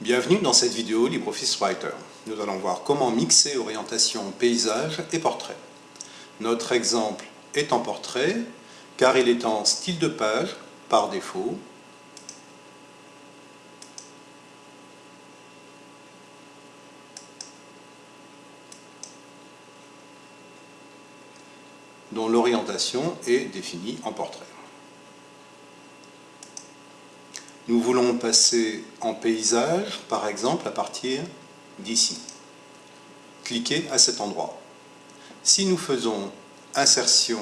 Bienvenue dans cette vidéo LibreOffice Writer. Nous allons voir comment mixer orientation, paysage et portrait. Notre exemple est en portrait, car il est en style de page par défaut. dont l'orientation est définie en portrait. Nous voulons passer en paysage, par exemple, à partir d'ici. Cliquez à cet endroit. Si nous faisons insertion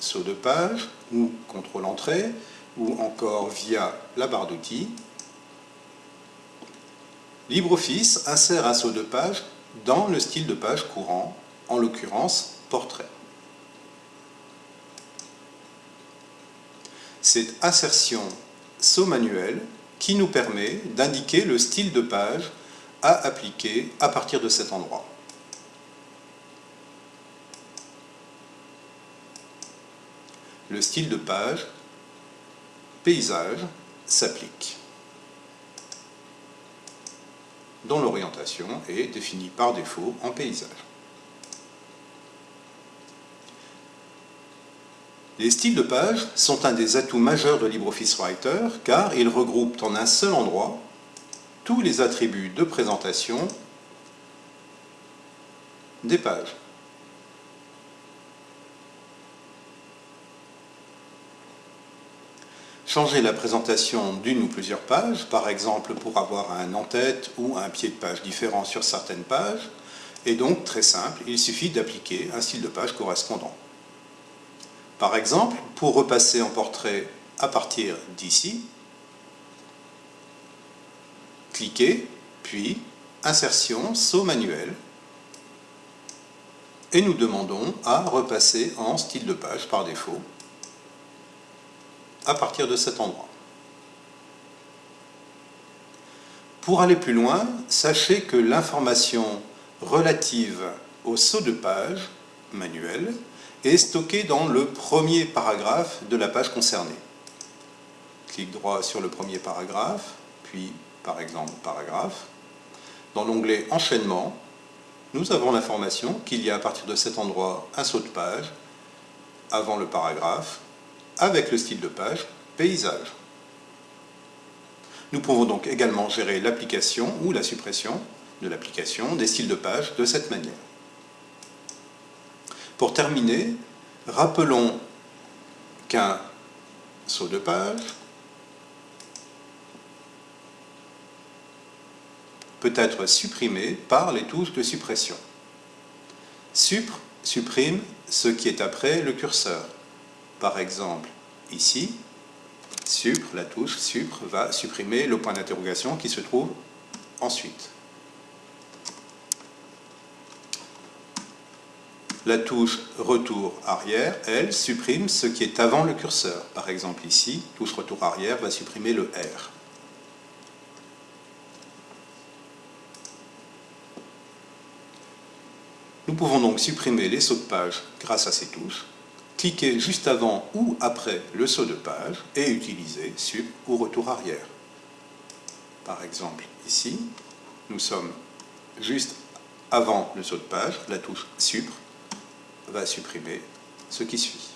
saut de page, ou contrôle entrée, ou encore via la barre d'outils, LibreOffice insère un saut de page dans le style de page courant, en l'occurrence portrait. Cette insertion saut manuel qui nous permet d'indiquer le style de page à appliquer à partir de cet endroit. Le style de page paysage s'applique dont l'orientation est définie par défaut en paysage. Les styles de page sont un des atouts majeurs de LibreOffice Writer car ils regroupent en un seul endroit tous les attributs de présentation des pages. Changer la présentation d'une ou plusieurs pages, par exemple pour avoir un en-tête ou un pied de page différent sur certaines pages, est donc très simple, il suffit d'appliquer un style de page correspondant. Par exemple, pour repasser en portrait à partir d'ici, cliquez, puis Insertion, saut manuel, et nous demandons à repasser en style de page par défaut à partir de cet endroit. Pour aller plus loin, sachez que l'information relative au saut de page manuel est stocké dans le premier paragraphe de la page concernée. Clique droit sur le premier paragraphe, puis par exemple paragraphe. Dans l'onglet enchaînement, nous avons l'information qu'il y a à partir de cet endroit un saut de page avant le paragraphe avec le style de page paysage. Nous pouvons donc également gérer l'application ou la suppression de l'application des styles de page de cette manière. Pour terminer, rappelons qu'un saut de page peut être supprimé par les touches de suppression. Supr supprime ce qui est après le curseur. Par exemple, ici, la touche supr va supprimer le point d'interrogation qui se trouve ensuite. La touche retour arrière, elle, supprime ce qui est avant le curseur. Par exemple ici, touche retour arrière va supprimer le R. Nous pouvons donc supprimer les sauts de page grâce à ces touches, cliquer juste avant ou après le saut de page et utiliser sup ou retour arrière. Par exemple ici, nous sommes juste avant le saut de page, la touche supr va supprimer ce qui suit.